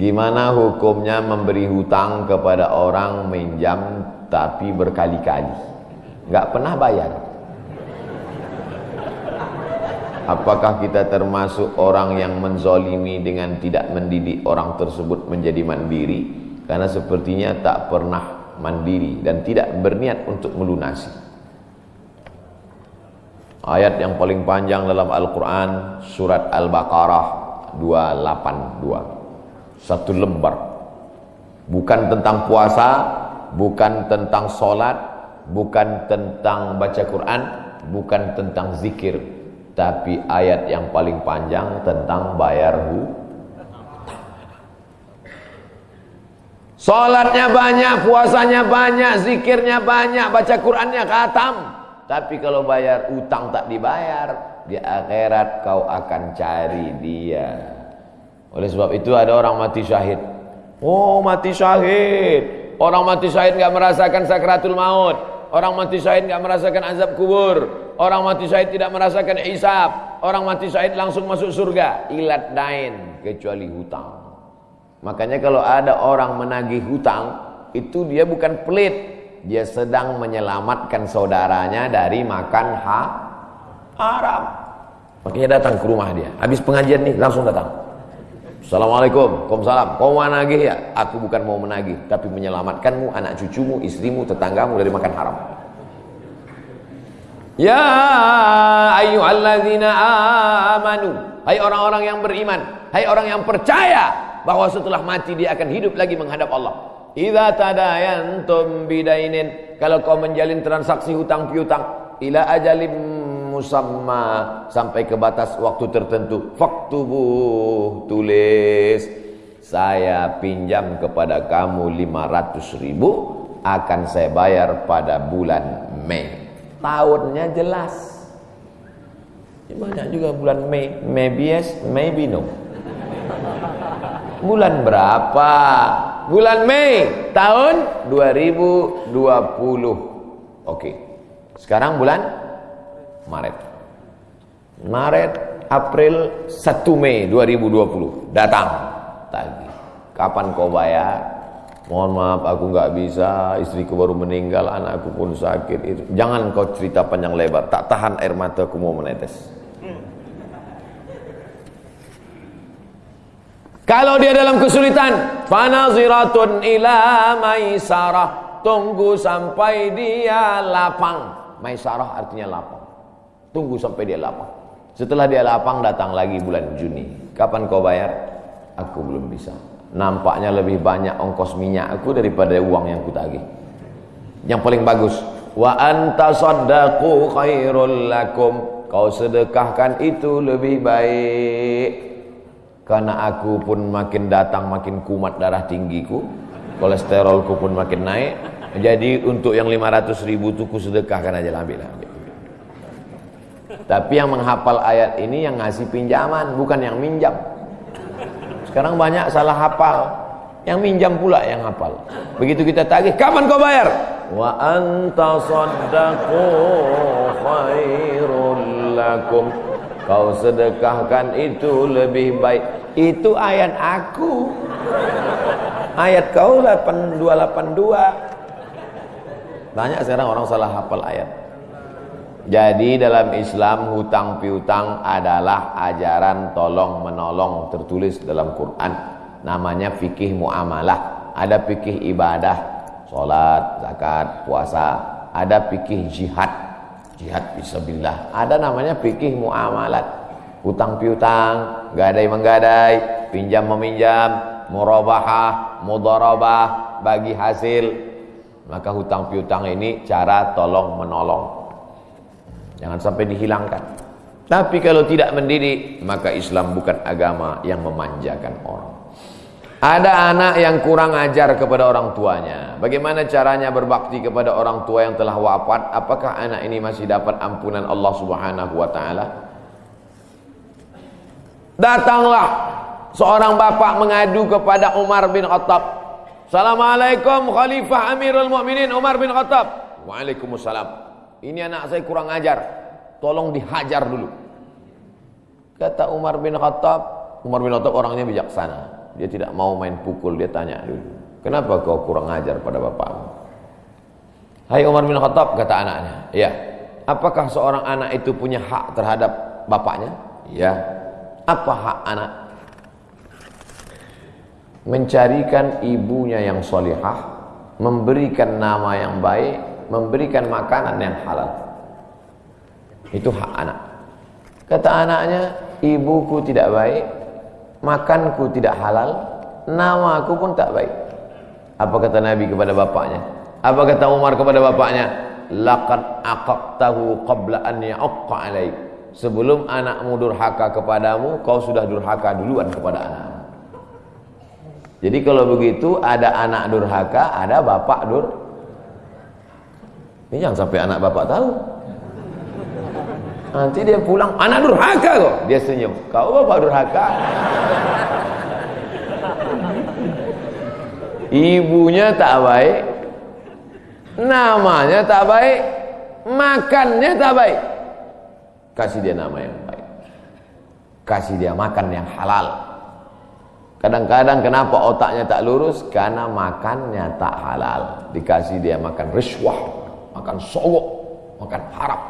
Gimana hukumnya memberi hutang kepada orang minjam tapi berkali-kali? Gak pernah bayar. Apakah kita termasuk orang yang menzolimi dengan tidak mendidik orang tersebut menjadi mandiri? Karena sepertinya tak pernah mandiri dan tidak berniat untuk melunasi. Ayat yang paling panjang dalam Al-Quran Surat Al-Baqarah 282 satu lembar bukan tentang puasa bukan tentang solat bukan tentang baca Quran bukan tentang zikir tapi ayat yang paling panjang tentang bayar hu Salatnya banyak, puasanya banyak, zikirnya banyak, baca Qurannya khatam. Tapi kalau bayar utang tak dibayar, di akhirat kau akan cari dia. Oleh sebab itu ada orang mati syahid. Oh mati syahid. Orang mati syahid enggak merasakan sakratul maut. Orang mati syahid enggak merasakan azab kubur. Orang mati syahid tidak merasakan isap. Orang mati syahid langsung masuk surga. Ilat dain kecuali hutang. Makanya kalau ada orang menagih hutang, itu dia bukan pelit. Dia sedang menyelamatkan saudaranya dari makan ha haram. Makanya datang ke rumah dia. Habis pengajian nih langsung datang. Assalamualaikum, Waalaikumsalam. Kau mau menagih ya? Aku bukan mau menagih, tapi menyelamatkanmu, anak cucumu, istrimu, tetanggamu dari makan haram. Ya ayyuhalladzina amanu. Hai orang-orang yang beriman, hai orang yang percaya bahwa setelah mati dia akan hidup lagi menghadap Allah. Idza tadayantum bidainin, kalau kau menjalin transaksi hutang piutang ila ajalim musamma sampai ke batas waktu tertentu. Faktubuh tulis saya pinjam kepada kamu 500 ribu akan saya bayar pada bulan Mei. Tahunnya jelas. Ya, banyak juga bulan Mei. Maybe yes maybe no. Bulan berapa? Bulan Mei tahun 2020 oke sekarang bulan Maret. Maret, April, 1 Mei 2020 datang tadi. Kapan kau bayar? Mohon maaf aku nggak bisa, istriku baru meninggal, anakku pun sakit. Jangan kau cerita panjang lebar, tak tahan air mataku mau menetes. Kalau dia dalam kesulitan, fanaziratun ila maisarah. Tunggu sampai dia lapang. Maisarah artinya lapang. Tunggu sampai dia lapang. Setelah dia lapang datang lagi bulan Juni. Kapan kau bayar? Aku belum bisa. Nampaknya lebih banyak ongkos minyak aku daripada uang yang kutagih. Yang paling bagus, wa anta saddaqu khairul lakum. Kau sedekahkan itu lebih baik. Karena aku pun makin datang makin kumat darah tinggiku. Kolesterolku pun makin naik. Jadi untuk yang 500 ribu itu ku sedekahkan aja ambil ambil. Tapi yang menghafal ayat ini yang ngasih pinjaman, bukan yang minjam. Sekarang banyak salah hafal. Yang minjam pula yang hafal. Begitu kita tagih, kapan kau bayar? Wa anta saddaqu khairul lakum. Kau sedekahkan itu lebih baik. Itu ayat aku. Ayat kau 8282. Banyak sekarang orang salah hafal ayat. Jadi dalam Islam hutang piutang adalah ajaran tolong menolong tertulis dalam Quran. Namanya fikih muamalah. Ada fikih ibadah, sholat, zakat, puasa. Ada fikih jihad, jihad fisabilillah. Ada namanya fikih muamalat. Hutang piutang, gadai menggadai, pinjam meminjam, murabahah, mudarabah, bagi hasil. Maka hutang piutang ini cara tolong menolong. Jangan sampai dihilangkan. Tapi kalau tidak mendidik, maka Islam bukan agama yang memanjakan orang. Ada anak yang kurang ajar kepada orang tuanya. Bagaimana caranya berbakti kepada orang tua yang telah wafat? Apakah anak ini masih dapat ampunan Allah Subhanahu wa taala? Datanglah seorang bapak mengadu kepada Umar bin Khattab. Assalamualaikum Khalifah Amirul Mukminin Umar bin Khattab. Waalaikumsalam. Ini anak saya kurang ajar. Tolong dihajar dulu. Kata Umar bin Khattab, Umar bin Khattab orangnya bijaksana. Dia tidak mau main pukul, dia tanya dulu. Kenapa kau kurang ajar pada bapakmu? Hai Umar bin Khattab, kata anaknya. Ya. Apakah seorang anak itu punya hak terhadap bapaknya? Ya. Apa hak anak? Mencarikan ibunya yang solihah, memberikan nama yang baik, memberikan makanan yang halal. Itu hak anak. Kata anaknya, ibuku tidak baik, makanku tidak halal, namaku pun tak baik. Apa kata Nabi kepada bapaknya? Apa kata Umar kepada bapaknya? Laqad aqaqtahu qabla an ya'aqqa alaik. Sebelum anakmu durhaka kepadamu, kau sudah durhaka duluan kepada anak. Jadi kalau begitu ada anak durhaka, ada bapak dur. Ini jangan sampai anak bapak tahu. Nanti dia pulang, anak durhaka kok. Dia senyum. Kau bapak durhaka. Ibunya tak baik. Namanya tak baik. Makannya tak baik. Kasih dia nama yang baik. Kasih dia makan yang halal. Kadang-kadang kenapa otaknya tak lurus? Karena makannya tak halal. Dikasih dia makan riswah, makan sogok, makan haram.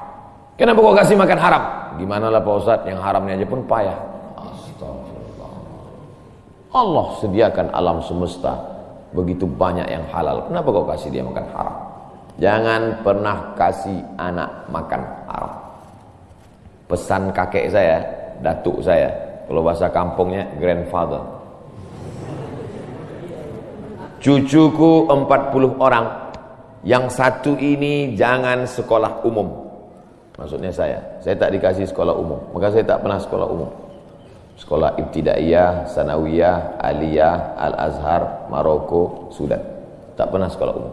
Kenapa kau kasih makan haram? Gimana lah Pak Ustaz, yang haramnya aja pun payah. Astagfirullah. Allah sediakan alam semesta begitu banyak yang halal. Kenapa kau kasih dia makan haram? Jangan pernah kasih anak makan haram. Pesan kakek saya, datuk saya, kalau bahasa kampungnya grandfather. Cucuku 40 orang. Yang satu ini jangan sekolah umum. Maksudnya saya, saya tak dikasih sekolah umum. Maka saya tak pernah sekolah umum. Sekolah Ibtidaiyah, Sanawiyah, Aliyah, Al-Azhar, Maroko, Sudan. Tak pernah sekolah umum.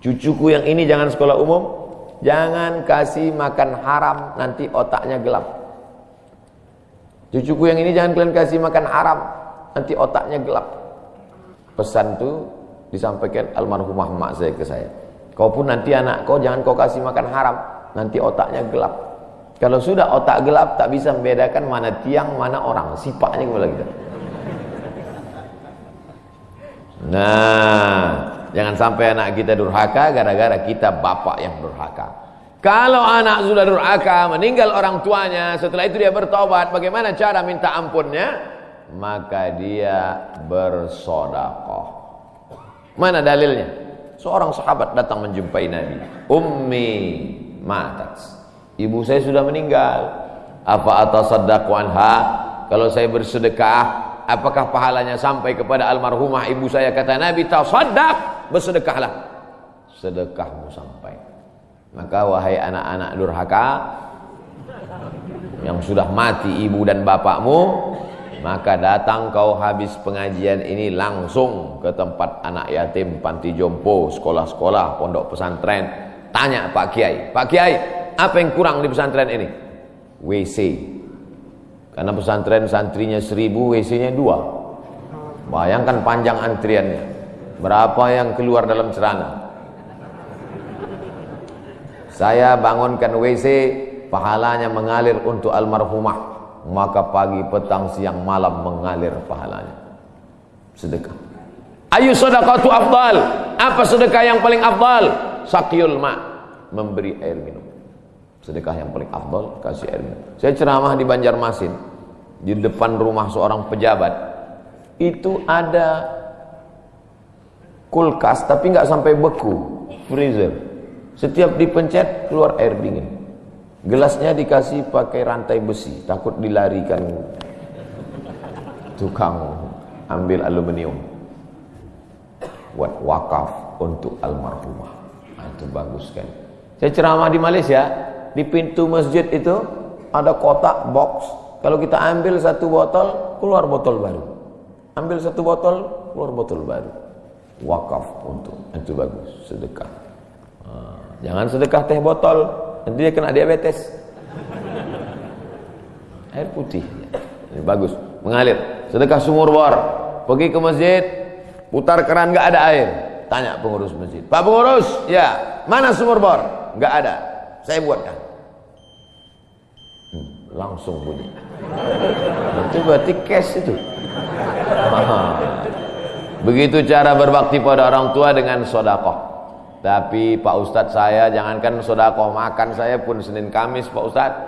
Cucuku yang ini jangan sekolah umum. Jangan kasih makan haram, nanti otaknya gelap. Cucuku yang ini jangan kalian kasih makan haram, nanti otaknya gelap. Pesan itu disampaikan almarhumah mak saya ke saya. Kau pun nanti anak kau jangan kau kasih makan haram, nanti otaknya gelap. Kalau sudah otak gelap tak bisa membedakan mana tiang, mana orang, sifatnya kembali kita. Nah, jangan sampai anak kita durhaka gara-gara kita bapak yang durhaka. Kalau anak sudah durhaka, meninggal orang tuanya, setelah itu dia bertobat, bagaimana cara minta ampunnya? Maka dia bersodakoh. Mana dalilnya? Seorang sahabat datang menjumpai Nabi. Ummi matat. Ibu saya sudah meninggal. Apa atasaddaqu anha? Kalau saya bersedekah, apakah pahalanya sampai kepada almarhumah ibu saya? Kata Nabi, tasaddaq, bersedekahlah. Sedekahmu sampai. Maka wahai anak-anak durhaka yang sudah mati ibu dan bapakmu, maka datang kau habis pengajian ini langsung ke tempat anak yatim, panti jompo, sekolah-sekolah, pondok pesantren. Tanya Pak Kiai, Pak Kiai, apa yang kurang di pesantren ini? WC. Karena pesantren santrinya seribu, WC-nya dua. Bayangkan panjang antriannya. Berapa yang keluar dalam celana? Saya bangunkan WC, pahalanya mengalir untuk almarhumah. Maka pagi, petang, siang, malam mengalir pahalanya. Sedekah. Ayu sedekah tu afdal. Apa sedekah yang paling afdal? Sakyul ma. Memberi air minum. Sedekah yang paling afdal kasih air minum. Saya ceramah di Banjarmasin. Di depan rumah seorang pejabat. Itu ada kulkas tapi nggak sampai beku. Freezer. Setiap dipencet keluar air dingin. Gelasnya dikasih pakai rantai besi, takut dilarikan tukang ambil aluminium. Buat wakaf untuk almarhumah. Nah, itu bagus kan. Saya ceramah di Malaysia, di pintu masjid itu ada kotak box. Kalau kita ambil satu botol, keluar botol baru. Ambil satu botol, keluar botol baru. Wakaf untuk itu bagus, sedekah. Nah. Jangan sedekah teh botol, nanti dia kena diabetes. Air putih. Ini bagus, mengalir. Sedekah sumur bor. Pergi ke masjid, putar keran nggak ada air. Tanya pengurus masjid. Pak pengurus, ya, mana sumur bor? Nggak ada. Saya buatkan. Hmm, langsung bunyi. Itu berarti cash itu. Begitu cara berbakti pada orang tua dengan sodakoh. Tapi Pak Ustadz saya jangankan sodakoh makan saya pun Senin Kamis Pak Ustadz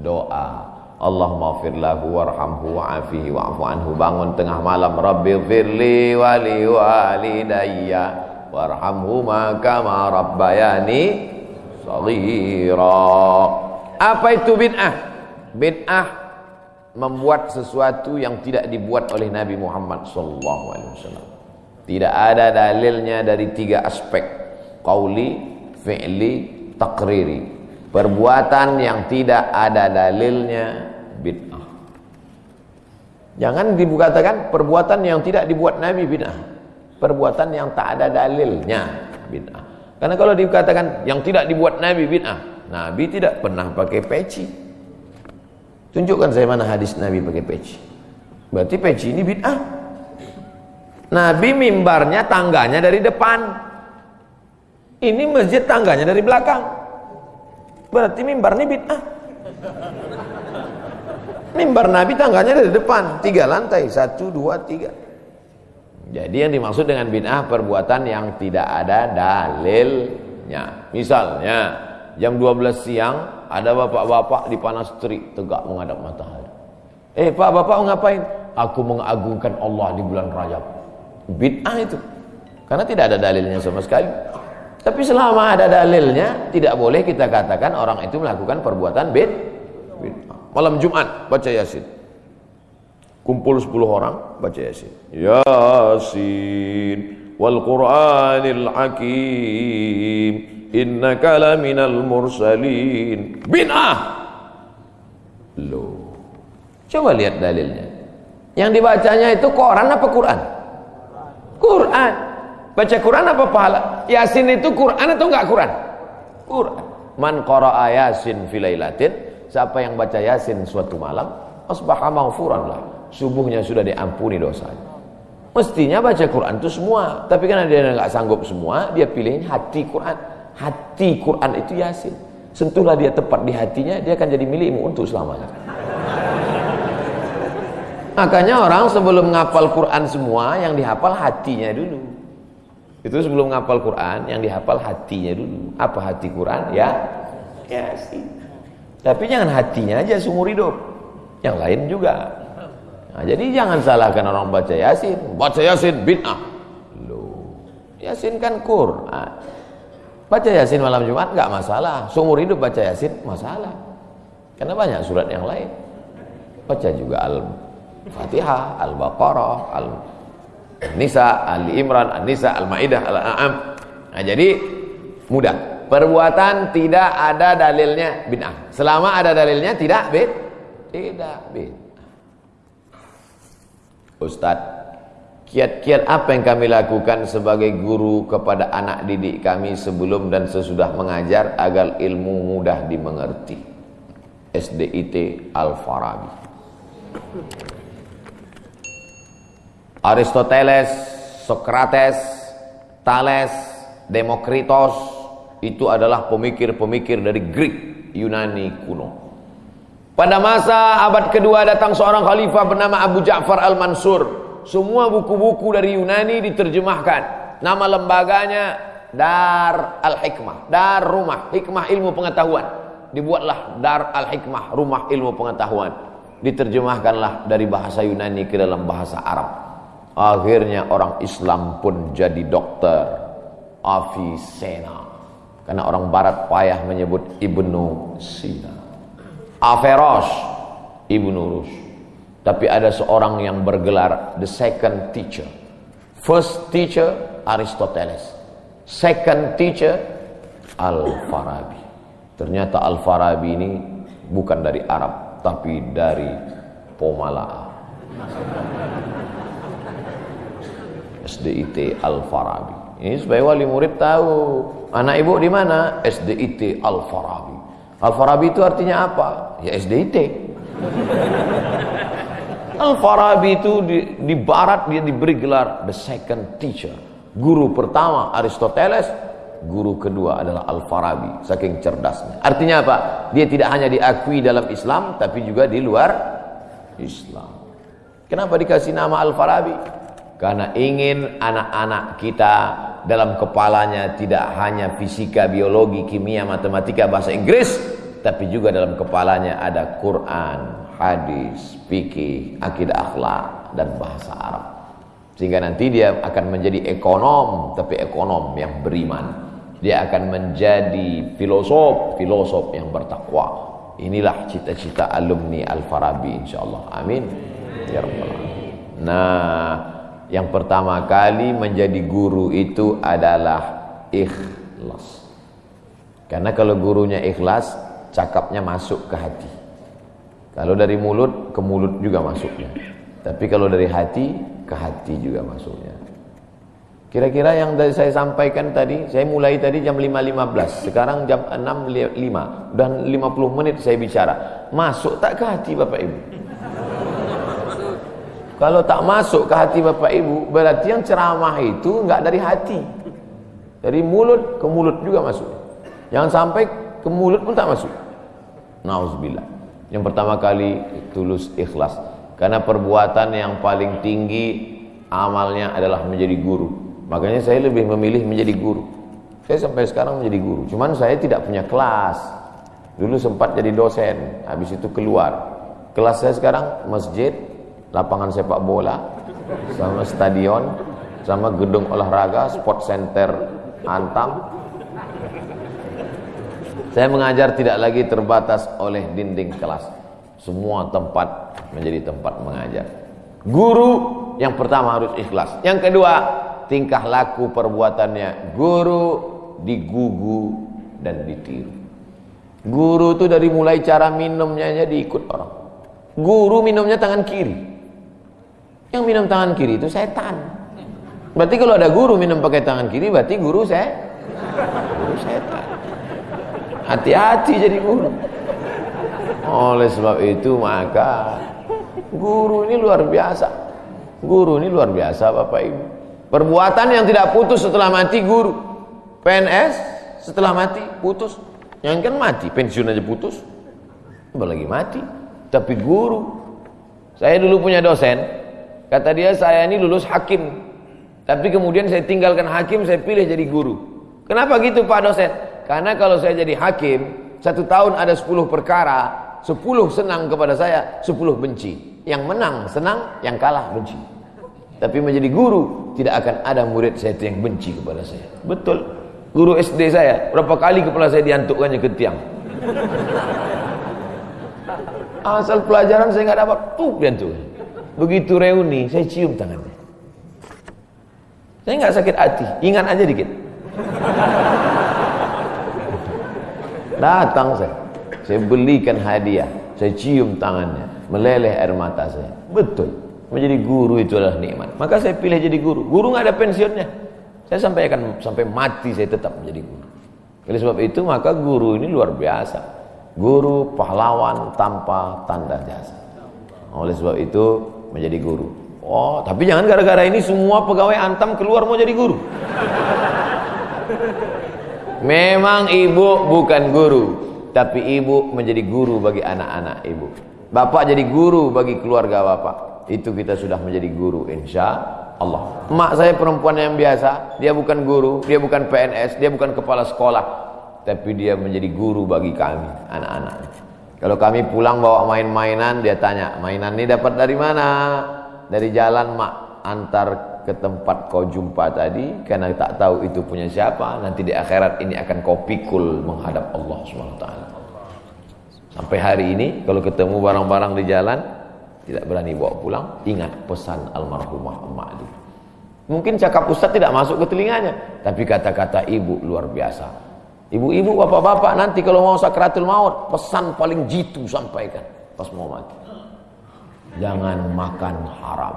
doa. Allahumma firlahu warhamhu wa'afihi wa'afu anhu bangun tengah malam Rabbi firli wali walidayya warhamhuma kama rabbayani saghira. Apa itu bid'ah? Bid'ah membuat sesuatu yang tidak dibuat oleh Nabi Muhammad wasallam. Tidak ada dalilnya dari tiga aspek, qauli, fi'li, takriri. Perbuatan yang tidak ada dalilnya bid'ah. Jangan dikatakan perbuatan yang tidak dibuat Nabi bid'ah. Perbuatan yang tak ada dalilnya bid'ah. Karena kalau dikatakan yang tidak dibuat Nabi bid'ah, Nabi tidak pernah pakai peci. Tunjukkan saya mana hadis Nabi pakai peci. Berarti peci ini bid'ah. Nabi mimbarnya tangganya dari depan. Ini masjid tangganya dari belakang. Berarti mimbar ini bid'ah. Mimbar Nabi tangganya dari depan, tiga lantai, satu, dua, tiga. Jadi yang dimaksud dengan bid'ah perbuatan yang tidak ada dalilnya. Misalnya jam 12 siang ada bapak-bapak di panas terik tegak menghadap matahari. Eh pak bapak ngapain? Aku mengagungkan Allah di bulan Rajab. Bid'ah itu. Karena tidak ada dalilnya sama sekali. Tapi selama ada dalilnya, tidak boleh kita katakan orang itu melakukan perbuatan bid. Malam Jumat baca Yasin. Kumpul 10 orang baca Yasin. Yasin wal Qur'anil Hakim innaka laminal mursalin. Bid'ah. Loh. Coba lihat dalilnya. Yang dibacanya itu Quran apa Quran? Quran. Baca Quran apa pahala? Yasin itu Quran atau enggak Quran? Quran. Man qara'a Yasin filailatin, siapa yang baca Yasin suatu malam, asbaha maghfuran lah. Subuhnya sudah diampuni dosanya. Mestinya baca Quran itu semua, tapi karena dia enggak sanggup semua, dia pilih hati Quran. Hati Quran itu Yasin. Sentuhlah dia tepat di hatinya, dia akan jadi milikmu untuk selamanya. Makanya orang sebelum ngapal Quran semua, yang dihafal hatinya dulu. Itu sebelum ngapal Quran, yang dihafal hatinya dulu. Apa hati Quran? Ya, Yasin. Tapi jangan hatinya aja seumur hidup. Yang lain juga. Nah, jadi jangan salahkan orang baca Yasin. Baca Yasin bid'ah. Loh, Yasin kan Quran. Baca Yasin malam Jumat nggak masalah. Seumur hidup baca Yasin masalah. Karena banyak surat yang lain. Baca juga Al-Fatihah, Al-Baqarah, Al-Nisa, Ali Imran, An-Nisa, Al-Maidah, Al-An'am. Nah, jadi mudah. Perbuatan tidak ada dalilnya bid'ah. Selama ada dalilnya tidak bid tidak bid. Ustaz, kiat-kiat apa yang kami lakukan sebagai guru kepada anak didik kami sebelum dan sesudah mengajar agar ilmu mudah dimengerti? SDIT Al-Farabi. Aristoteles, Socrates, Thales, Demokritos itu adalah pemikir-pemikir dari Greek Yunani kuno. Pada masa abad kedua datang seorang khalifah bernama Abu Ja'far Al-Mansur. Semua buku-buku dari Yunani diterjemahkan. Nama lembaganya Dar Al-Hikmah, Dar Rumah, Hikmah Ilmu Pengetahuan. Dibuatlah Dar Al-Hikmah, Rumah Ilmu Pengetahuan. Diterjemahkanlah dari bahasa Yunani ke dalam bahasa Arab. Akhirnya orang Islam pun jadi dokter Avicenna. Karena orang barat payah menyebut Ibnu Sina. Averroes, Ibnu Rus. Tapi ada seorang yang bergelar the second teacher. First teacher Aristoteles. Second teacher Al-Farabi. Ternyata Al-Farabi ini bukan dari Arab, tapi dari Pomala. SDIT Al-Farabi. Ini supaya wali murid tahu. Anak ibu di mana? SDIT Al-Farabi. Al-Farabi itu artinya apa? Ya SDIT. Al-Farabi itu di, di barat dia diberi gelar the second teacher. Guru pertama Aristoteles, guru kedua adalah Al-Farabi, saking cerdasnya. Artinya apa? Dia tidak hanya diakui dalam Islam tapi juga di luar Islam. Kenapa dikasih nama Al-Farabi? Karena ingin anak-anak kita dalam kepalanya tidak hanya fisika, biologi, kimia, matematika, bahasa Inggris, tapi juga dalam kepalanya ada Quran, hadis, fikih, akidah akhlak dan bahasa Arab. Sehingga nanti dia akan menjadi ekonom, tapi ekonom yang beriman. Dia akan menjadi filosof, filosof yang bertakwa. Inilah cita-cita alumni Al-Farabi insyaallah. Amin. Ya rabbal. Nah, yang pertama kali menjadi guru itu adalah ikhlas. Karena kalau gurunya ikhlas, cakapnya masuk ke hati. Kalau dari mulut ke mulut juga masuknya. Tapi kalau dari hati ke hati juga masuknya. Kira-kira yang dari saya sampaikan tadi, saya mulai tadi jam 5.15, sekarang jam 6.05, dan 50 menit saya bicara. Masuk tak ke hati Bapak Ibu? Kalau tak masuk ke hati bapak ibu, berarti yang ceramah itu enggak dari hati. Dari mulut ke mulut juga masuk. Jangan sampai ke mulut pun tak masuk. Nauzubillah. Yang pertama kali tulus ikhlas. Karena perbuatan yang paling tinggi amalnya adalah menjadi guru. Makanya saya lebih memilih menjadi guru. Saya sampai sekarang menjadi guru. Cuman saya tidak punya kelas. Dulu sempat jadi dosen, habis itu keluar. Kelas saya sekarang masjid, lapangan sepak bola, sama stadion, sama gedung olahraga, sport center Antam. Saya mengajar tidak lagi terbatas oleh dinding kelas. Semua tempat menjadi tempat mengajar. Guru yang pertama harus ikhlas. Yang kedua, tingkah laku perbuatannya. Guru digugu dan ditiru. Guru itu dari mulai cara minumnya aja diikut orang. Guru minumnya tangan kiri. Yang minum tangan kiri itu setan. Berarti kalau ada guru minum pakai tangan kiri, berarti guru saya guru setan. Hati-hati jadi guru. Oleh sebab itu maka guru ini luar biasa. Guru ini luar biasa Bapak Ibu. Perbuatan yang tidak putus setelah mati guru. PNS setelah mati putus. Yang kan mati, pensiun aja putus. Apalagi mati. Tapi guru. Saya dulu punya dosen, Kata dia saya ini lulus hakim. Tapi kemudian saya tinggalkan hakim, saya pilih jadi guru. Kenapa gitu Pak dosen? Karena kalau saya jadi hakim, satu tahun ada sepuluh perkara, sepuluh senang kepada saya, sepuluh benci. Yang menang senang, yang kalah benci. Tapi menjadi guru, tidak akan ada murid saya yang benci kepada saya. Betul. Guru SD saya, berapa kali kepala saya diantukkannya ke tiang. Asal pelajaran saya nggak dapat, tuh diantukkan. Begitu reuni, saya cium tangannya. Saya nggak sakit hati, ingat aja dikit. Datang saya, saya belikan hadiah, saya cium tangannya, meleleh air mata saya. Betul, menjadi guru itu adalah nikmat. Maka saya pilih jadi guru. Guru nggak ada pensiunnya. Saya sampai akan sampai mati saya tetap menjadi guru. Oleh sebab itu maka guru ini luar biasa. Guru pahlawan tanpa tanda jasa. Oleh sebab itu menjadi guru. Oh, tapi jangan gara-gara ini semua pegawai Antam keluar mau jadi guru. Memang ibu bukan guru, tapi ibu menjadi guru bagi anak-anak ibu. Bapak jadi guru bagi keluarga bapak. Itu kita sudah menjadi guru insya Allah. Mak saya perempuan yang biasa, dia bukan guru, dia bukan PNS, dia bukan kepala sekolah, tapi dia menjadi guru bagi kami, anak-anak. Kalau kami pulang bawa main-mainan, dia tanya, mainan ini dapat dari mana? Dari jalan mak antar ke tempat kau jumpa tadi, karena tak tahu itu punya siapa. Nanti di akhirat ini akan kau pikul menghadap Allah SWT. Sampai hari ini, kalau ketemu barang-barang di jalan, tidak berani bawa pulang, ingat pesan almarhumah emak itu. Mungkin cakap ustaz tidak masuk ke telinganya, tapi kata-kata ibu luar biasa. Ibu-ibu, bapak-bapak nanti kalau mau sakratul maut, pesan paling jitu sampaikan pas mau mati. Jangan makan haram.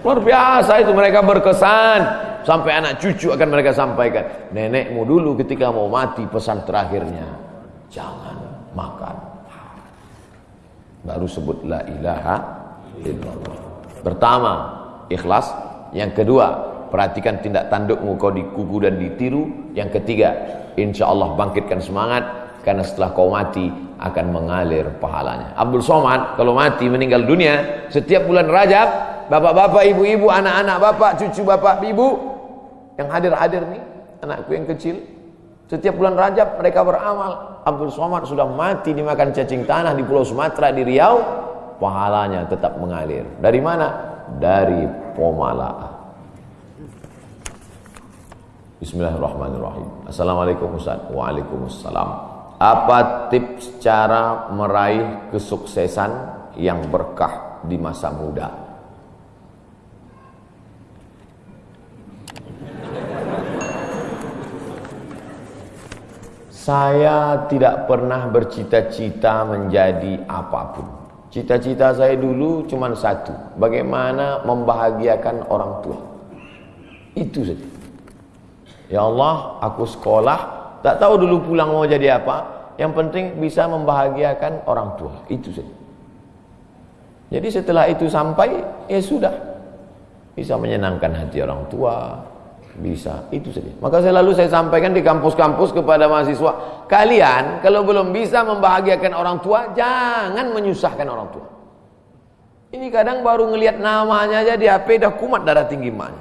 Luar biasa itu mereka berkesan sampai anak cucu akan mereka sampaikan. Nenekmu dulu ketika mau mati pesan terakhirnya jangan makan haram. Baru sebut la ilaha illallah. Pertama, ikhlas. Yang kedua, Perhatikan tindak tandukmu kau dikuku dan ditiru. Yang ketiga, insya Allah bangkitkan semangat. karena setelah kau mati akan mengalir pahalanya. Abdul Somad kalau mati meninggal dunia setiap bulan Rajab, bapak-bapak, ibu-ibu, anak-anak bapak, cucu bapak, ibu yang hadir-hadir nih, anakku yang kecil, setiap bulan Rajab mereka beramal. Abdul Somad sudah mati dimakan cacing tanah di Pulau Sumatera di Riau, pahalanya tetap mengalir. Dari mana? Dari Pomala. Bismillahirrahmanirrahim. Assalamualaikum Ustaz. Waalaikumsalam. Apa tips cara meraih kesuksesan yang berkah di masa muda? Saya tidak pernah bercita-cita menjadi apa pun. Cita-cita saya dulu cuma satu, bagaimana membahagiakan orang tua. Itu saja. Ya Allah, aku sekolah tak tahu dulu pulang mau jadi apa. Yang penting bisa membahagiakan orang tua. Itu saja. Jadi setelah itu sampai, ya sudah. Bisa menyenangkan hati orang tua. Bisa, itu saja. Maka selalu saya sampaikan di kampus-kampus kepada mahasiswa. Kalian kalau belum bisa membahagiakan orang tua, jangan menyusahkan orang tua. Ini kadang baru ngelihat namanya aja di HP dah kumat darah tinggi maknya.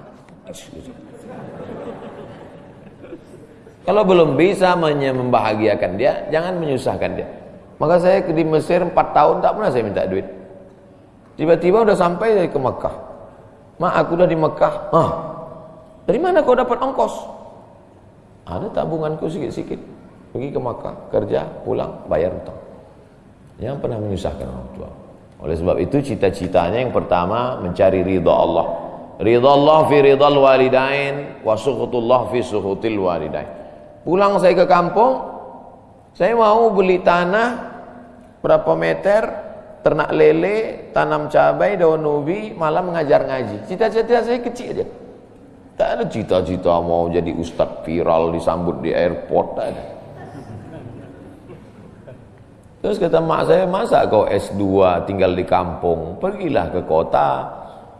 Kalau belum bisa membahagiakan dia, jangan menyusahkan dia. Maka saya di Mesir 4 tahun tak pernah saya minta duit. Tiba-tiba udah sampai dari ke Mekah. Ma, aku udah di Mekah. Ah, dari mana kau dapat ongkos? Ada tabunganku sikit-sikit. Pergi ke Mekah, kerja, pulang, bayar utang. Jangan pernah menyusahkan orang tua. Oleh sebab itu cita-citanya yang pertama mencari ridha Allah. Ridha Allah fi ridhal walidain wa fi sukhutil walidain. Pulang saya ke kampung, saya mau beli tanah berapa meter, ternak lele, tanam cabai, daun ubi, malah mengajar ngaji. Cita-cita saya kecil aja. Tak ada cita-cita mau jadi ustadz viral disambut di airport, tak ada. Terus kata mak saya, masa kau S2 tinggal di kampung? Pergilah ke kota.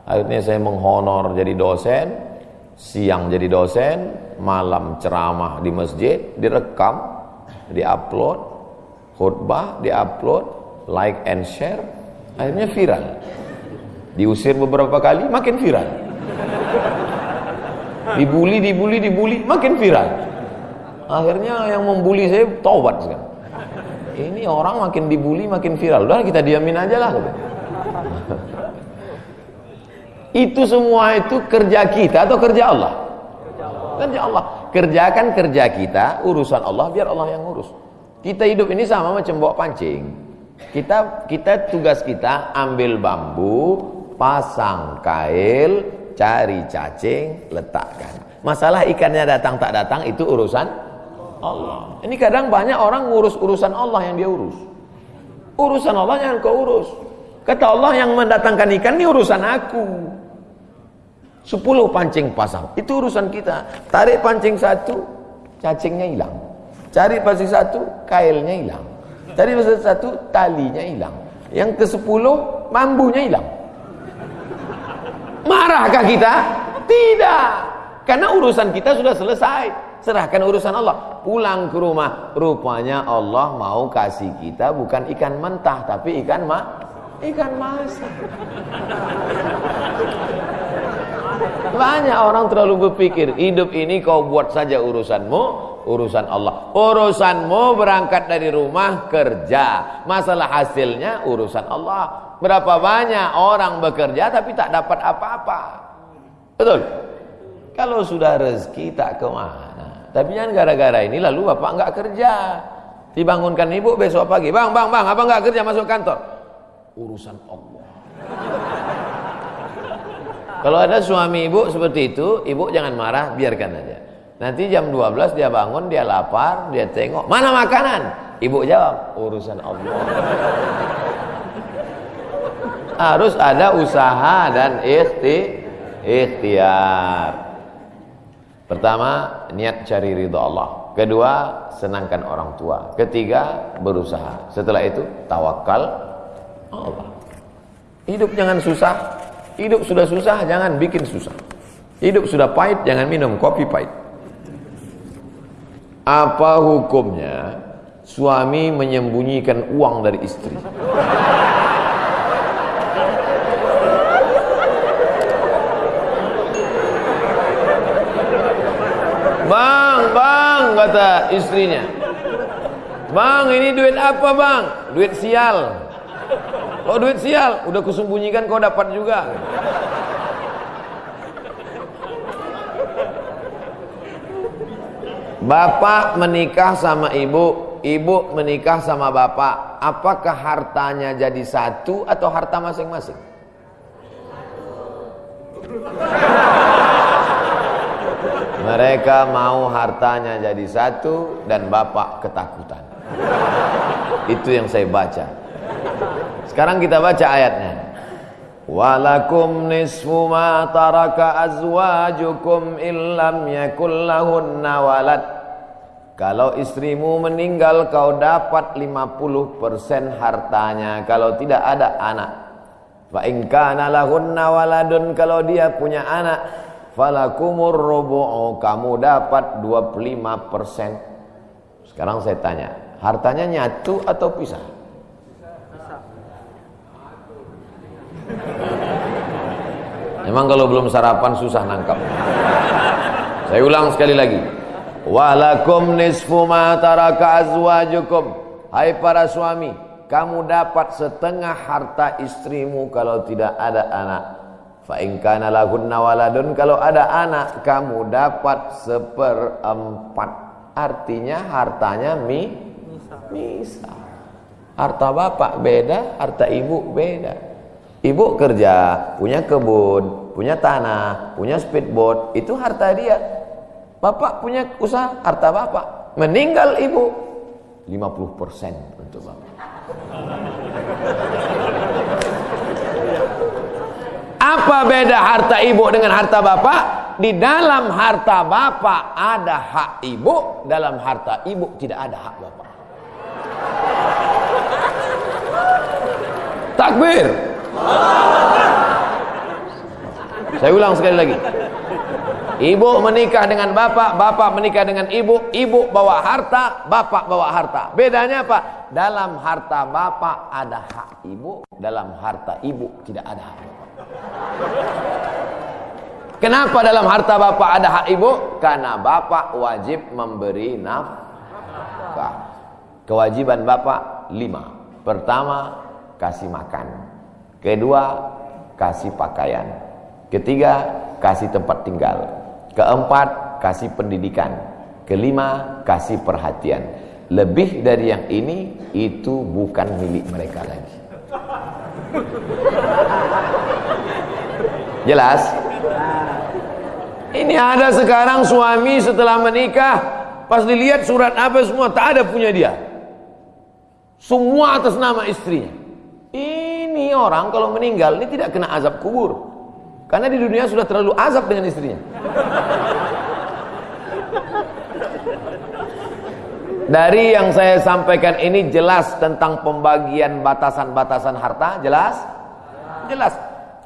Akhirnya saya menghonor jadi dosen, siang jadi dosen, malam ceramah di masjid, direkam, diupload, khutbah diupload, like and share, akhirnya viral. Diusir beberapa kali, makin viral. Dibully, dibully, dibully, makin viral. Akhirnya yang membuli saya taubat sekarang. Ini orang makin dibully, makin viral. Udah kita diamin aja lah. Itu semua itu kerja kita atau kerja Allah? Kerja Allah. Kerjakan kerja kita, urusan Allah biar Allah yang urus. Kita hidup ini sama macam bawa pancing. Kita kita tugas kita ambil bambu, pasang kail, cari cacing, letakkan. Masalah ikannya datang tak datang itu urusan Allah. Ini kadang banyak orang ngurus urusan Allah yang dia urus. Urusan Allah yang kau urus. Kata Allah yang mendatangkan ikan ini urusan aku. Sepuluh pancing pasang. Itu urusan kita. Tarik pancing satu, cacingnya hilang. Cari pancing satu, kailnya hilang. Cari pancing satu, talinya hilang. Yang ke sepuluh, bambunya hilang. Marahkah kita? Tidak. Karena urusan kita sudah selesai. Serahkan urusan Allah. Pulang ke rumah. Rupanya Allah mau kasih kita bukan ikan mentah. Tapi ikan ma ikan masak. Banyak orang terlalu berpikir hidup ini kau buat saja urusanmu, urusan Allah. Urusanmu berangkat dari rumah kerja. Masalah hasilnya urusan Allah. Berapa banyak orang bekerja tapi tak dapat apa-apa. Betul? Kalau sudah rezeki tak ke mana. Tapi jangan gara-gara ini lalu bapak enggak kerja. Dibangunkan ibu besok pagi. Bang, bang, bang, apa enggak kerja masuk kantor? Urusan Allah. Kalau ada suami ibu seperti itu, ibu jangan marah, biarkan aja. Nanti jam 12 dia bangun, dia lapar, dia tengok, mana makanan? Ibu jawab, urusan Allah. Harus ada usaha dan ikhti, ikhtiar. Pertama, niat cari ridho Allah. Kedua, senangkan orang tua. Ketiga, berusaha. Setelah itu, tawakal Allah. Hidup jangan susah, Hidup sudah susah, jangan bikin susah. Hidup sudah pahit, jangan minum kopi pahit. Apa hukumnya suami menyembunyikan uang dari istri. Bang, bang, kata istrinya. Bang, ini duit apa bang? Duit sial. Oh duit sial, udah kusembunyikan kau dapat juga. Bapak menikah sama ibu, ibu menikah sama bapak. Apakah hartanya jadi satu atau harta masing-masing? Mereka mau hartanya jadi satu dan bapak ketakutan. Itu yang saya baca. Sekarang kita baca ayatnya. Walakum nisfu ma taraka azwajukum illam yakul lahunna walad. Kalau istrimu meninggal kau dapat 50% hartanya kalau tidak ada anak. Fa in kana lahunna waladun kalau dia punya anak falakumur rubu'u kamu dapat 25%. Sekarang saya tanya, hartanya nyatu atau pisah? Memang kalau belum sarapan susah nangkap. Saya ulang sekali lagi. Walakum nisfu ma taraka azwajukum. Hai para suami, kamu dapat setengah harta istrimu kalau tidak ada anak. Fa in kana lahunna waladun kalau ada anak kamu dapat seperempat. Artinya hartanya mi misa. Harta bapak beda, harta ibu beda. Ibu kerja, punya kebun, punya tanah, punya speedboat, itu harta dia. Bapak punya usaha, harta bapak. Meninggal ibu, 50% untuk bapak. Apa beda harta ibu dengan harta bapak? Di dalam harta bapak ada hak ibu, dalam harta ibu tidak ada hak bapak. Takbir. Saya ulang sekali lagi. Ibu menikah dengan bapak, bapak menikah dengan ibu, ibu bawa harta, bapak bawa harta. Bedanya apa? Dalam harta bapak ada hak ibu, dalam harta ibu tidak ada hak. Kenapa dalam harta bapak ada hak ibu? Karena bapak wajib memberi nafkah. Kewajiban bapak lima. Pertama, kasih makan. Kedua, kasih pakaian. Ketiga, kasih tempat tinggal. Keempat, kasih pendidikan. Kelima, kasih perhatian. Lebih dari yang ini, itu bukan milik mereka lagi. Jelas? Ini ada sekarang suami setelah menikah, pas dilihat surat apa semua, tak ada punya dia. Semua atas nama istrinya. Ini orang kalau meninggal ini tidak kena azab kubur. Karena di dunia sudah terlalu azab dengan istrinya. Dari yang saya sampaikan ini jelas tentang pembagian batasan-batasan harta, jelas? Jelas.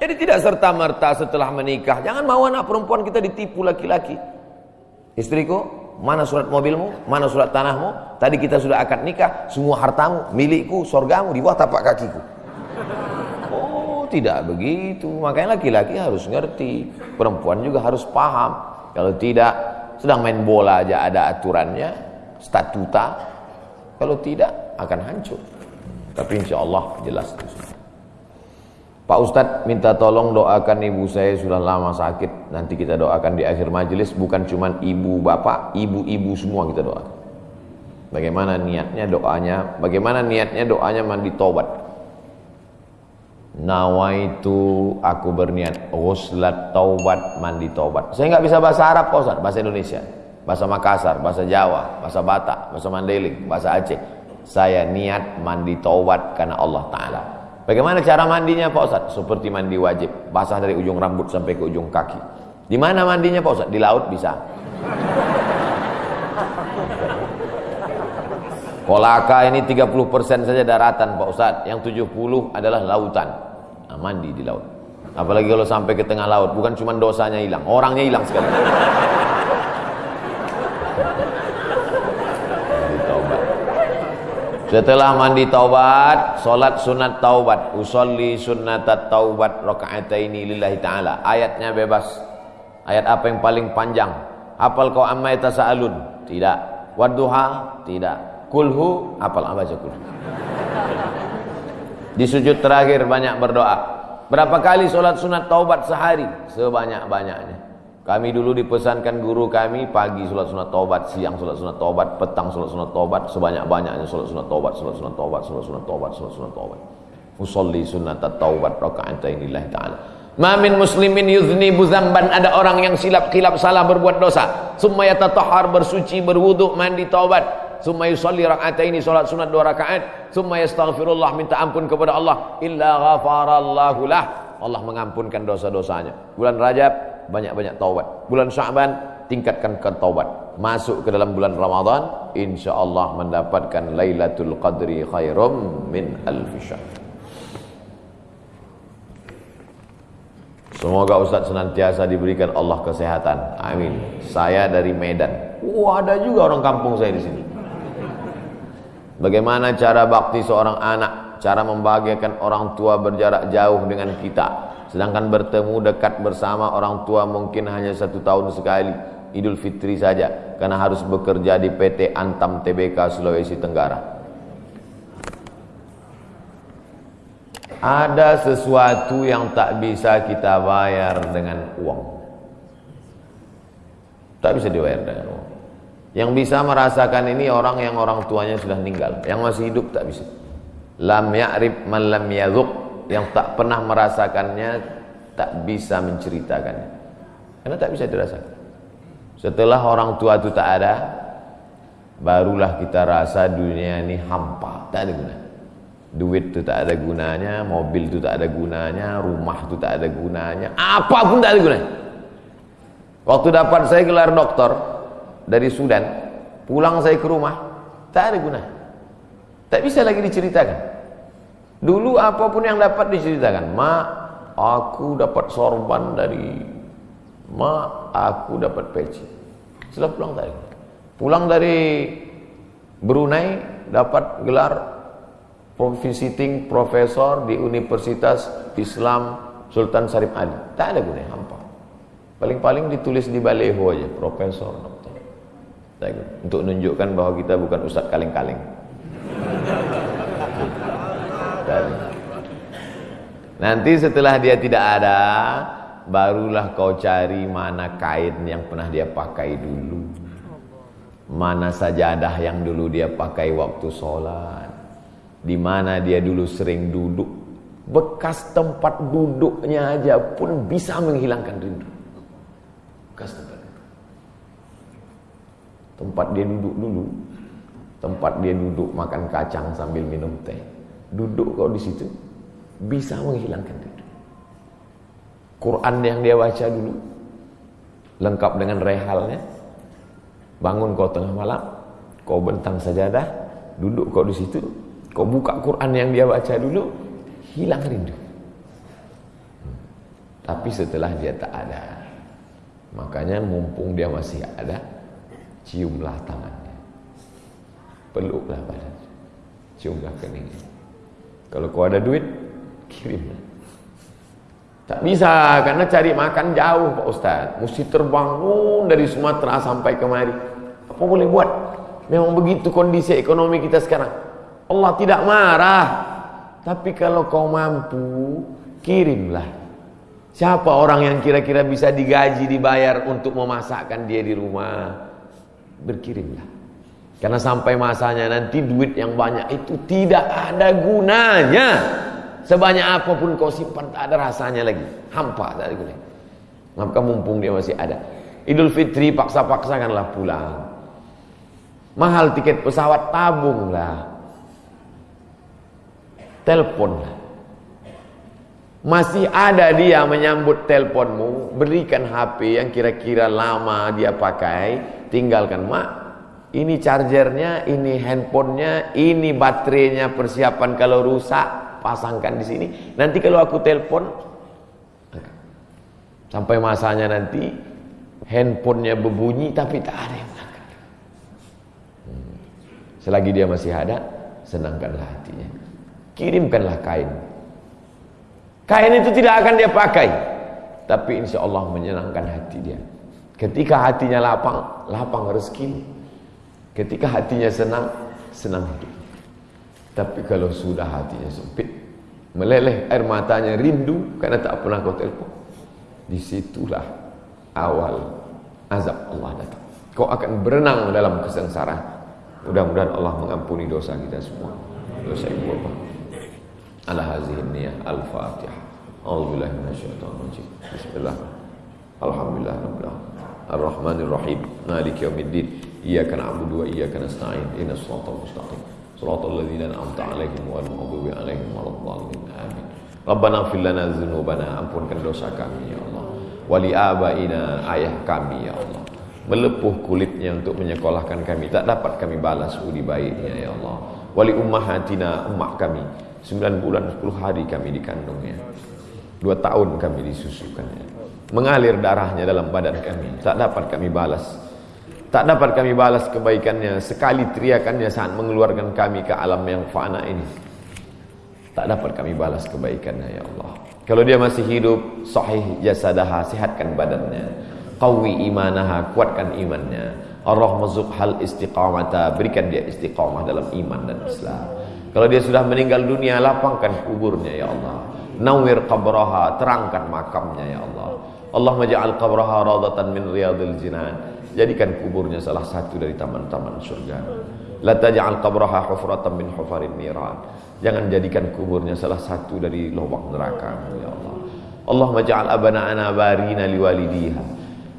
Jadi tidak serta-merta setelah menikah, jangan mau anak perempuan kita ditipu laki-laki. Istriku, mana surat mobilmu, mana surat tanahmu? Tadi kita sudah akan nikah, semua hartamu, milikku, sorgamu di bawah tapak kakiku tidak begitu. Makanya laki-laki harus ngerti, perempuan juga harus paham. Kalau tidak, sedang main bola aja ada aturannya, statuta. Kalau tidak, akan hancur. Tapi insya Allah jelas Pak Ustadz minta tolong doakan ibu saya sudah lama sakit. Nanti kita doakan di akhir majelis bukan cuma ibu bapak, ibu-ibu semua kita doakan. Bagaimana niatnya doanya? Bagaimana niatnya doanya mandi tobat? Nawaitu aku berniat Ghuslat taubat mandi taubat. Saya nggak bisa bahasa Arab Pak Ustaz. Bahasa Indonesia. Bahasa Makassar, bahasa Jawa, bahasa Batak, bahasa Mandailing, bahasa Aceh. Saya niat mandi taubat karena Allah Ta'ala. Bagaimana cara mandinya Pak Ustaz? Seperti mandi wajib. Basah dari ujung rambut sampai ke ujung kaki. Di mana mandinya Pak Ustaz? Di laut bisa? Kolaka ini 30% saja daratan Pak Ustaz. Yang 70 adalah lautan nah, mandi di laut apalagi kalau sampai ke tengah laut bukan cuma dosanya hilang orangnya hilang sekali Setelah mandi taubat, solat sunat taubat, usolli sunnatat taubat rakaataini lillahi taala. Ayatnya bebas. Ayat apa yang paling panjang? Apal kau amma yatasaalun? Tidak. Wadduha? Tidak. Kulhu? Apal apa kulhu? Di sujud terakhir banyak berdoa. Berapa kali solat sunat taubat sehari? Sebanyak-banyaknya. Kami dulu dipesankan guru kami pagi sholat sunat taubat, siang sholat sunat taubat, petang sholat sunat taubat, sebanyak-banyaknya sholat sunat taubat, sholat sunat taubat, sholat sunat taubat, sholat sunat taubat. Usolli sunat taubat raka'atain lillahi ta'ala. Ma min muslimin yudhnibu dzamban ada orang yang silap kilap salah berbuat dosa. Summa yatatahhar bersuci berwudu mandi taubat. Summa yusalli raka'ataini salat sunat dua rakaat. Summa yastaghfirullah minta ampun kepada Allah illa ghafarallahu lah. Allah mengampunkan dosa-dosanya. Bulan Rajab banyak-banyak taubat. Bulan Syaban tingkatkan taubat. Masuk ke dalam bulan Ramadan insyaallah mendapatkan Lailatul Qadri khairum min alf syahr. Semoga Ustaz senantiasa diberikan Allah kesehatan. Amin. Saya dari Medan. Wah, ada juga orang kampung saya di sini. Bagaimana cara bakti seorang anak? Cara membahagiakan orang tua berjarak jauh dengan kita Sedangkan bertemu dekat bersama orang tua mungkin hanya satu tahun sekali. Idul Fitri saja. Karena harus bekerja di PT Antam TBK Sulawesi Tenggara. Ada sesuatu yang tak bisa kita bayar dengan uang. Tak bisa dibayar dengan uang. Yang bisa merasakan ini orang yang orang tuanya sudah meninggal. Yang masih hidup tak bisa. Lam ya'rib man lam yadhuq yang tak pernah merasakannya tak bisa menceritakannya karena tak bisa dirasakan setelah orang tua itu tak ada barulah kita rasa dunia ini hampa tak ada guna duit itu tak ada gunanya mobil itu tak ada gunanya rumah itu tak ada gunanya apa pun tak ada gunanya waktu dapat saya gelar doktor dari Sudan pulang saya ke rumah tak ada guna tak bisa lagi diceritakan Dulu apa pun yang dapat diceritakan, "Ma, aku dapat sorban dari Ma, aku dapat peci." Setelah pulang tadi. Pulang dari Brunei dapat gelar visiting profesor di Universitas Islam Sultan Sarif Ali. Tak ada gunanya hampa. Paling-paling ditulis di baleho aja, profesor. Untuk menunjukkan bahwa kita bukan ustadz kaleng-kaleng. Nanti setelah dia tidak ada, barulah kau cari mana kain yang pernah dia pakai dulu. Mana sajadah yang dulu dia pakai waktu sholat. Di mana dia dulu sering duduk. Bekas tempat duduknya aja pun bisa menghilangkan rindu. Bekas tempat. Tempat dia duduk dulu. Tempat dia duduk makan kacang sambil minum teh duduk kau di situ bisa menghilangkan itu. Quran yang dia baca dulu lengkap dengan rehalnya. Bangun kau tengah malam, kau bentang sajadah, duduk kau di situ, kau buka Quran yang dia baca dulu, hilang rindu. Hmm. Tapi setelah dia tak ada, makanya mumpung dia masih ada, ciumlah tangannya, peluklah badannya, ciumlah keningnya. Kalau kau ada duit, kirim. Tak bisa karena cari makan jauh Pak Ustaz. Mesti terbang dari Sumatera sampai kemari. Apa boleh buat? Memang begitu kondisi ekonomi kita sekarang. Allah tidak marah. Tapi kalau kau mampu, kirimlah. Siapa orang yang kira-kira bisa digaji, dibayar untuk memasakkan dia di rumah? Berkirimlah. Karena sampai masanya nanti duit yang banyak itu tidak ada gunanya. Sebanyak apa pun kau simpan tak ada rasanya lagi. Hampa tak ada gunanya. Maka mumpung dia masih ada. Idul Fitri paksa-paksakanlah pulang. Mahal tiket pesawat tabunglah. Teleponlah. Masih ada dia menyambut teleponmu, berikan HP yang kira-kira lama dia pakai, tinggalkan mak ini chargernya, ini handphonenya, ini baterainya persiapan kalau rusak, pasangkan di sini. Nanti kalau aku telepon, sampai masanya nanti handphonenya berbunyi tapi tak ada yang angkat. Hmm. Selagi dia masih ada, senangkanlah hatinya. Kirimkanlah kain. Kain itu tidak akan dia pakai, tapi insya Allah menyenangkan hati dia. Ketika hatinya lapang, lapang rezeki. Ketika hatinya senang, senang hidup. Tapi kalau sudah hatinya sempit, meleleh air matanya rindu karena tak pernah kau telepon. Di situlah awal azab Allah datang. Kau akan berenang dalam kesengsaraan. Mudah-mudahan Allah mengampuni dosa kita semua. Dosa ibu bapa. Ala hazihi niyah al-fatihah. A'udzubillahi. Bismillah. Alhamdulillah. Ar-Rahmanir Rahim. Maliki yaumiddin. Iyyaka na'budu wa iyyaka nasta'in. Ihdinas siratal mustaqim. Siratal ladzina an'amta 'alaihim ghairil maghdubi 'alaihim waladdallin. Amin. Rabbana ighfir lana dzunubana, ampunkan dosa kami ya Allah. Wali abaina, ayah kami ya Allah. Melepuh kulitnya untuk menyekolahkan kami, tak dapat kami balas budi baiknya ya Allah. Wali ummahatina, ummah kami. 9 bulan 10 hari kami dikandungnya. Dua tahun kami disusukannya mengalir darahnya dalam badan kami. Tak dapat kami balas. Tak dapat kami balas kebaikannya. Sekali teriakannya saat mengeluarkan kami ke alam yang fana ini. Tak dapat kami balas kebaikannya ya Allah. Kalau dia masih hidup sahih jasadaha sehatkan badannya. Qawi imanaha kuatkan imannya. Allah mazuk hal istiqamata berikan dia istiqamah dalam iman dan Islam. Kalau dia sudah meninggal dunia lapangkan kuburnya ya Allah. Nawir qabraha terangkan makamnya ya Allah Allah maja'al qabraha radatan min riyadil jinan. Jadikan kuburnya salah satu dari taman-taman surga. La taj'al qabraha hufratan min hufarin niran. Jangan jadikan kuburnya salah satu dari lubang neraka ya Allah. Allah maja'al abana'ana barina liwalidiha.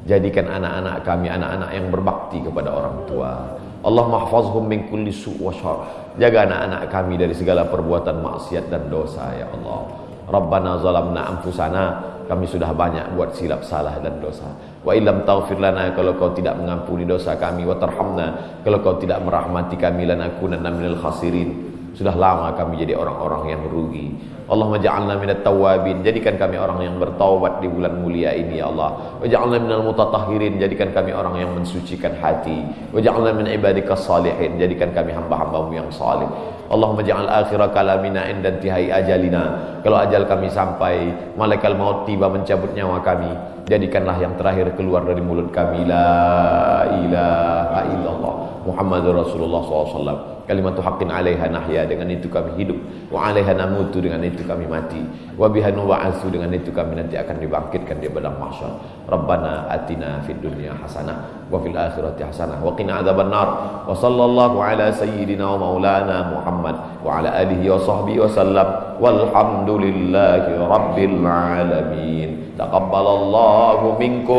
Jadikan anak-anak kami anak-anak yang berbakti kepada orang tua. Allah mahfazhum min kulli su' wa syar. Jaga anak-anak kami dari segala perbuatan maksiat dan dosa ya Allah. Rabbana zalamna anfusana kami sudah banyak buat silap salah dan dosa. Wa illam taghfir lana kalau kau tidak mengampuni dosa kami wa tarhamna kalau kau tidak merahmati kami lanakunanna minal khasirin. Sudah lama kami jadi orang-orang yang merugi. Allah maj'alna minat tawabin. Jadikan kami orang yang bertaubat di bulan mulia ini ya Allah. Waj'alna minal mutatahhirin. Jadikan kami orang yang mensucikan hati. Waj'alna min ibadika salihin. Jadikan kami hamba-hambamu yang salih. Allahumma ja'al akhira kalamina inda intihai ajalina. Kalau ajal kami sampai, malaikat maut tiba mencabut nyawa kami, jadikanlah yang terakhir keluar dari mulut kami la ilaha illallah Muhammadur Rasulullah SAW kalimatu haqqin 'alaiha nahya dengan itu kami hidup. Wa 'alaiha namutu dengan itu kami mati. Wa biha nu'asu dengan itu kami nanti akan dibangkitkan di padang mahsyar. Rabbana atina fid dunya hasanah wa fil akhirati hasanah wa qina adzabannar wa sallallahu ala sayyidina wa maulana Muhammad wa ala alihi wa sahbihi wa sallam walhamdulillahi rabbil alamin taqabbalallahu minkum